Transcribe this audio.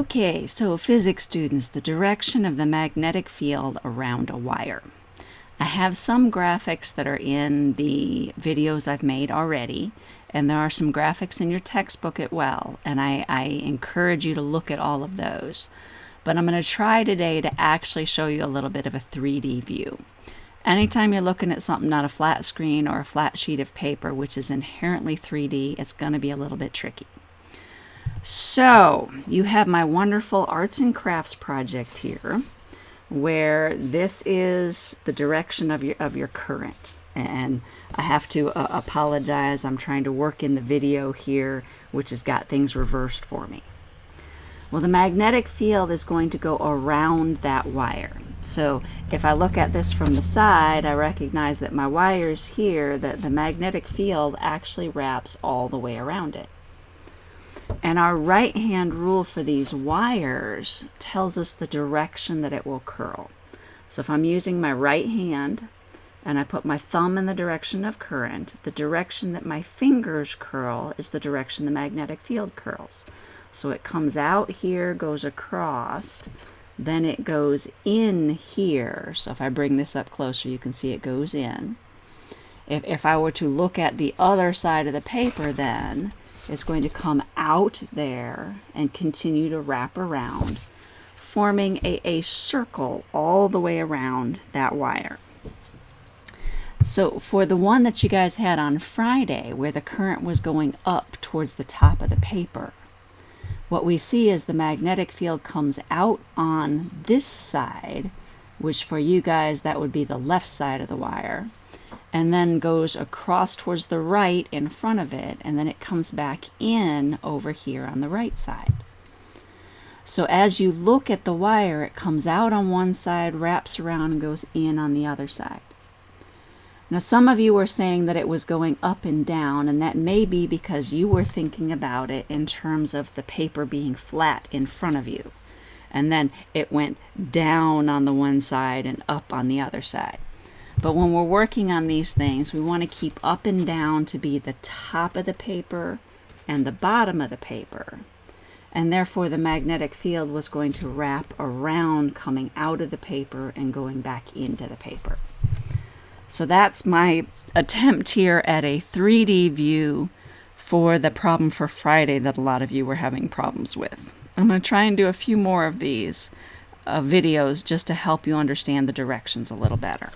Okay, so physics students, the direction of the magnetic field around a wire. I have some graphics that are in the videos I've made already, and there are some graphics in your textbook as well, and I, I encourage you to look at all of those. But I'm going to try today to actually show you a little bit of a 3D view. Anytime you're looking at something not a flat screen or a flat sheet of paper, which is inherently 3D, it's going to be a little bit tricky. So you have my wonderful arts and crafts project here where this is the direction of your of your current. And I have to uh, apologize. I'm trying to work in the video here which has got things reversed for me. Well the magnetic field is going to go around that wire. So if I look at this from the side I recognize that my wires here that the magnetic field actually wraps all the way around it and our right hand rule for these wires tells us the direction that it will curl. So if I'm using my right hand and I put my thumb in the direction of current, the direction that my fingers curl is the direction the magnetic field curls. So it comes out here, goes across, then it goes in here. So if I bring this up closer, you can see it goes in. If, if I were to look at the other side of the paper then, it's going to come out there and continue to wrap around, forming a, a circle all the way around that wire. So for the one that you guys had on Friday, where the current was going up towards the top of the paper, what we see is the magnetic field comes out on this side, which for you guys, that would be the left side of the wire, and then goes across towards the right in front of it, and then it comes back in over here on the right side. So as you look at the wire, it comes out on one side, wraps around, and goes in on the other side. Now, some of you were saying that it was going up and down, and that may be because you were thinking about it in terms of the paper being flat in front of you. And then it went down on the one side and up on the other side. But when we're working on these things, we want to keep up and down to be the top of the paper and the bottom of the paper. And therefore the magnetic field was going to wrap around coming out of the paper and going back into the paper. So that's my attempt here at a 3D view for the problem for Friday that a lot of you were having problems with. I'm going to try and do a few more of these uh, videos just to help you understand the directions a little better.